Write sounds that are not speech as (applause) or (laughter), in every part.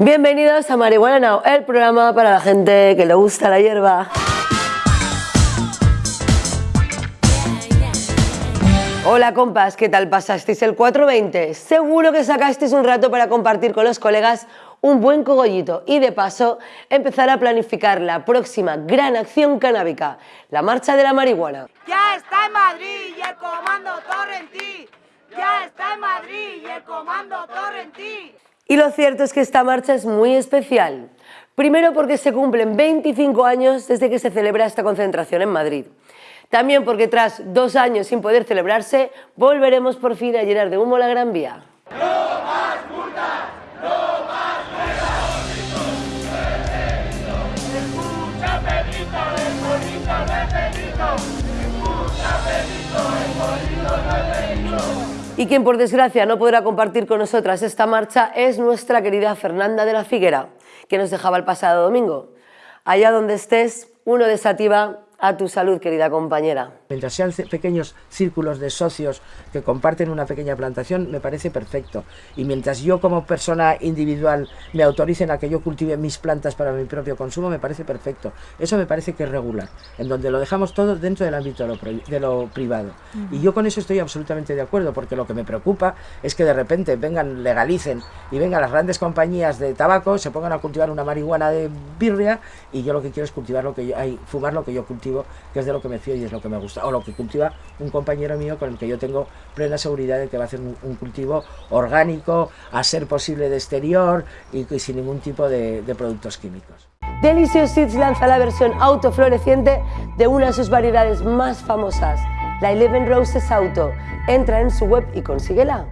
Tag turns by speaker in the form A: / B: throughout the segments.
A: Bienvenidos a Marihuana Now, el programa para la gente que le gusta la hierba. Hola compas, ¿qué tal pasasteis el 420? Seguro que sacasteis un rato para compartir con los colegas un buen cogollito y de paso empezar a planificar la próxima gran acción canábica, la marcha de la marihuana.
B: Ya está en Madrid y el comando Torrentí. Ya está en Madrid y el comando Torrentí.
A: Y lo cierto es que esta marcha es muy especial. Primero porque se cumplen 25 años desde que se celebra esta concentración en Madrid. También porque tras dos años sin poder celebrarse, volveremos por fin a llenar de humo la Gran Vía. Y quien por desgracia no podrá compartir con nosotras esta marcha es nuestra querida Fernanda de la Figuera, que nos dejaba el pasado domingo. Allá donde estés, uno desativa a tu salud, querida compañera.
C: Mientras sean pequeños círculos de socios que comparten una pequeña plantación, me parece perfecto. Y mientras yo como persona individual me autoricen a que yo cultive mis plantas para mi propio consumo, me parece perfecto. Eso me parece que es regular, en donde lo dejamos todo dentro del ámbito de lo, pri- de lo privado. Y yo con eso estoy absolutamente de acuerdo, porque lo que me preocupa es que de repente vengan, legalicen y vengan las grandes compañías de tabaco, se pongan a cultivar una marihuana de birria y yo lo que quiero es cultivar lo que yo, ay, fumar lo que yo cultivo, que es de lo que me fío y es lo que me gusta, o lo que cultiva un compañero mío con el que yo tengo plena seguridad de que va a hacer un, cultivo orgánico, a ser posible de exterior y, y sin ningún tipo de, de productos químicos.
A: Delicious Seeds lanza la versión autofloreciente de una de sus variedades más famosas, la Eleven Roses Auto. Entra en su web y consíguela.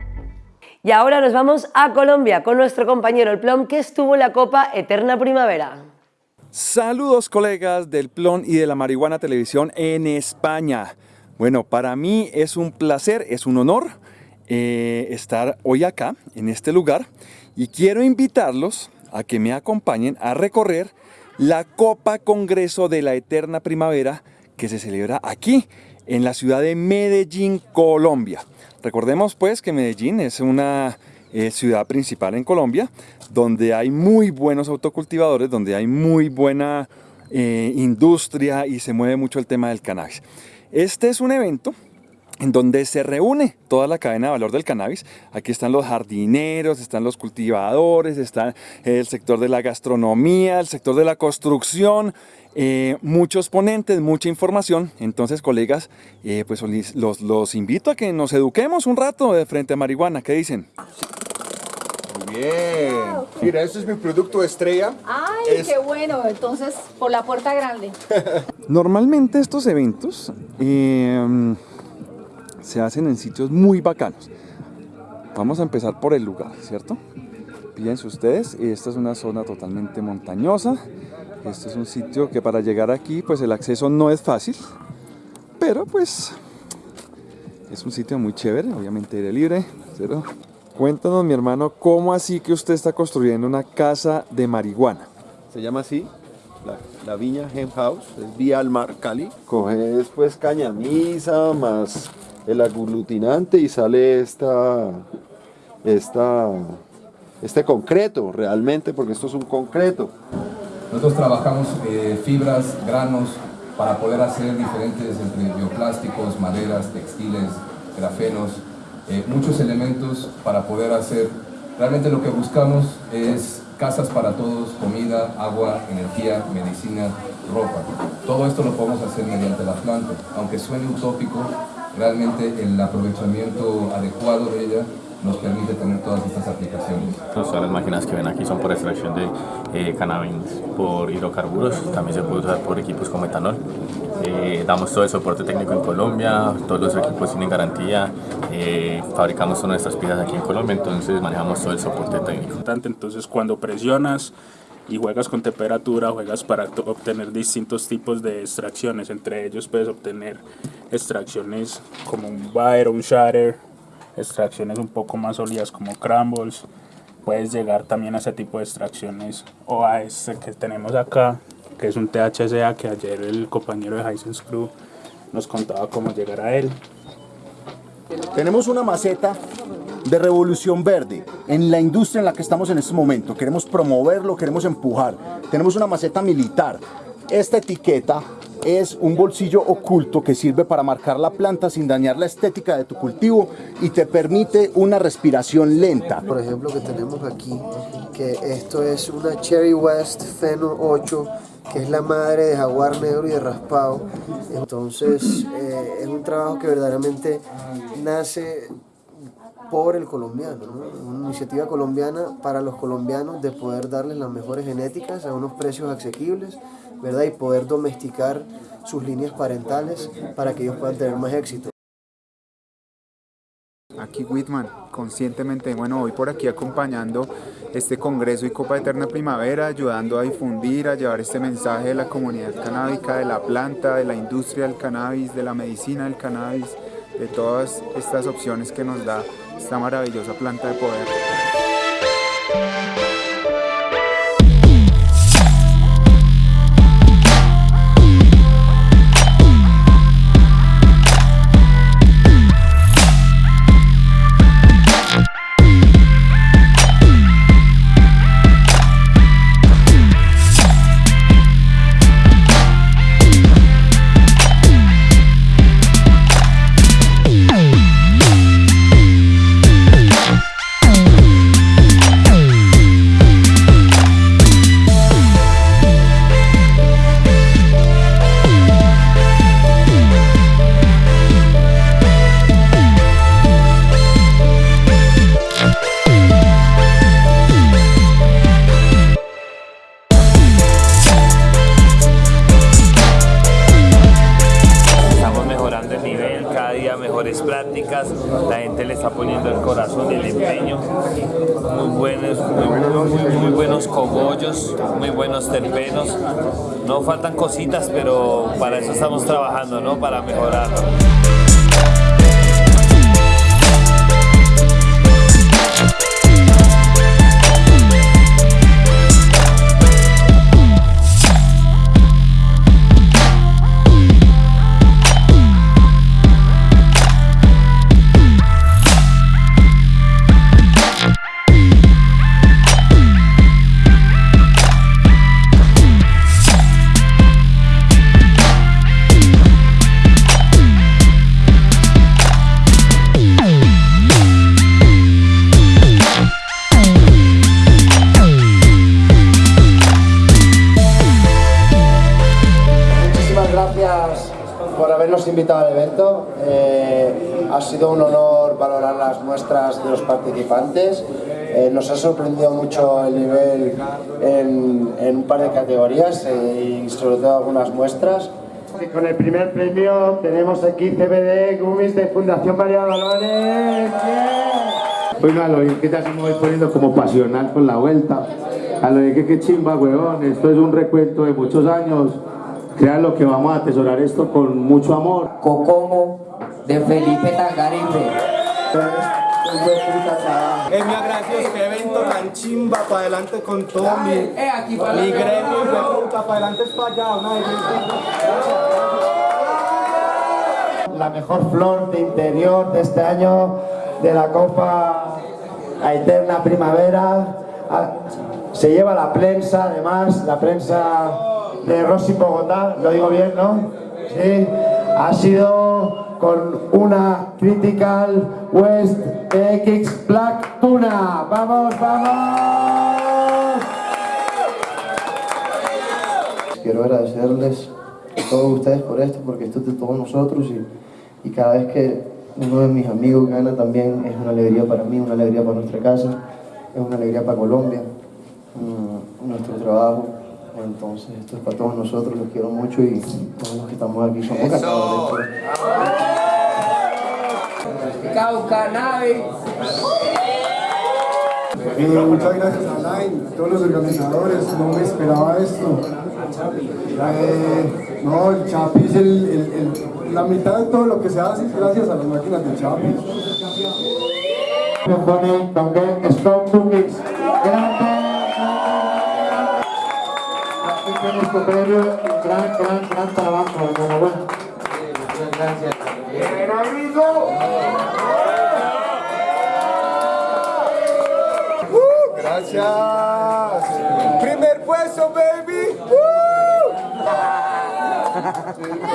A: Y ahora nos vamos a Colombia con nuestro compañero El Plom que estuvo en la Copa Eterna Primavera.
D: Saludos colegas del Plon y de la Marihuana Televisión en España. Bueno, para mí es un placer, es un honor eh, estar hoy acá, en este lugar, y quiero invitarlos a que me acompañen a recorrer la Copa Congreso de la Eterna Primavera que se celebra aquí, en la ciudad de Medellín, Colombia. Recordemos pues que Medellín es una eh, ciudad principal en Colombia, donde hay muy buenos autocultivadores, donde hay muy buena eh, industria y se mueve mucho el tema del cannabis. Este es un evento en donde se reúne toda la cadena de valor del cannabis. Aquí están los jardineros, están los cultivadores, está el sector de la gastronomía, el sector de la construcción, eh, muchos ponentes, mucha información. Entonces, colegas, pues los, los invito a que nos eduquemos un rato de frente a marihuana. ¿Qué dicen?
E: Bien. Mira, este es mi producto estrella.
F: Ay,
E: Es-
F: qué bueno. Entonces, por la puerta grande. (laughs)
D: Normalmente estos eventos eh, se hacen en sitios muy bacanos. Vamos a empezar por el lugar, ¿cierto? Fíjense ustedes, esta es una zona totalmente montañosa. Este es un sitio que para llegar aquí, pues el acceso no es fácil, pero pues es un sitio muy chévere, obviamente aire libre. ¿cierto? Cuéntanos, mi hermano, ¿cómo así que usted está construyendo una casa de marihuana?
E: Se llama así, la, la viña Hemp House, es vía al mar, Cali. Coges pues cañamisa más el aglutinante y sale esta, esta, este concreto realmente, porque esto es un concreto.
G: Nosotros trabajamos eh, fibras, granos, para poder hacer diferentes entre bioplásticos, maderas, textiles, grafenos, eh, muchos elementos para poder hacer. Realmente lo que buscamos es casas para todos, comida, agua, energía, medicina, ropa. Todo esto lo podemos hacer mediante la planta. Aunque suene utópico, realmente el aprovechamiento adecuado de ella nos permite tener todas estas aplicaciones.
H: Todas las máquinas que ven aquí son por extracción de eh, cannabis por hidrocarburos, también se puede usar por equipos como etanol. Eh, damos todo el soporte técnico en Colombia, todos los equipos tienen garantía, eh, fabricamos todas nuestras piezas aquí en Colombia, entonces manejamos todo el soporte técnico.
I: Entonces, cuando presionas y juegas con temperatura, juegas para obtener distintos tipos de extracciones. Entre ellos, puedes obtener extracciones como un o un shatter, extracciones un poco más sólidas como crumbles. Puedes llegar también a ese tipo de extracciones o a este que tenemos acá, que es un THCA que ayer el compañero de Hisense Crew nos contaba cómo llegar a él.
E: Tenemos una maceta
J: de revolución verde en la industria en la que estamos en este momento. Queremos promoverlo, queremos empujar. Tenemos una maceta militar. Esta etiqueta es un bolsillo oculto que sirve para marcar la planta sin dañar la estética de tu cultivo y te permite una respiración lenta.
K: Por ejemplo, que tenemos aquí, que esto es una Cherry West Fenor 8 que es la madre de jaguar negro y de raspado. Entonces eh, es un trabajo que verdaderamente nace por el colombiano, una iniciativa colombiana para los colombianos de poder darles las mejores genéticas a unos precios asequibles ¿verdad? y poder domesticar sus líneas parentales para que ellos puedan tener más éxito.
L: Aquí Whitman, conscientemente, bueno, voy por aquí acompañando este Congreso y Copa Eterna Primavera, ayudando a difundir, a llevar este mensaje de la comunidad canábica, de la planta, de la industria del cannabis, de la medicina del cannabis, de todas estas opciones que nos da esta maravillosa planta de poder.
M: Cogollos, muy buenos terpenos, no faltan cositas, pero para eso estamos trabajando, ¿no? Para mejorarlo.
N: Habernos invitado al evento. Eh, ha sido un honor valorar las muestras de los participantes. Eh, nos ha sorprendido mucho el nivel en, en un par de categorías eh, y sobre todo algunas muestras.
O: Con el primer premio tenemos aquí CBD Gummies de Fundación María Dolores.
P: Bueno, a lo que ya se me voy poniendo como pasional con la vuelta. A lo de que qué chimba, weón. Esto es un recuento de muchos años lo que vamos a atesorar esto con mucho amor.
Q: Cocomo de Felipe Tangarife.
R: Es mi agradecido que evento tan chimba para adelante con todo mi, mi gremio de puta para adelante es para allá, una
O: La mejor flor de interior de este año de la Copa Eterna Primavera ah, se lleva la prensa, además, la prensa de Rossi Bogotá, lo digo bien, ¿no? Sí, ha sido con una Critical West TX Black Tuna. ¡Vamos, vamos!
K: Quiero agradecerles a todos ustedes por esto, porque esto es de todos nosotros y, y cada vez que uno de mis amigos gana también es una alegría para mí, una alegría para nuestra casa, es una alegría para Colombia, mm, nuestro trabajo entonces, esto es para todos nosotros, los quiero mucho y todos los que estamos aquí somos ganadores.
Q: Cauca, nave.
O: Eh, muchas gracias a Line, a todos los organizadores, no me esperaba esto. Eh, no, el Chapi es el, el, el, la mitad de todo lo que se hace gracias a las máquinas del Chapi. También Strong Cookies. Grande nuestro premio, gran, gran, gran trabajo, enhorabuena. Muchas gracias. ¡Bien, amigo!
R: Gracias. Primer puesto, baby.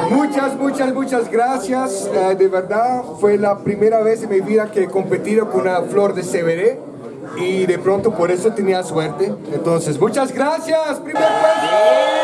R: Muchas, muchas, muchas gracias. Eh, de verdad, fue la primera vez en mi vida que he competido con una flor de CBD y de pronto por eso tenía suerte. Entonces, muchas gracias. Primer puesto.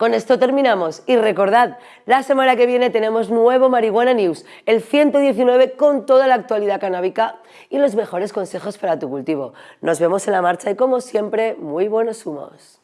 A: Con esto terminamos y recordad, la semana que viene tenemos nuevo Marihuana News, el 119 con toda la actualidad canábica y los mejores consejos para tu cultivo. Nos vemos en la marcha y como siempre, muy buenos humos.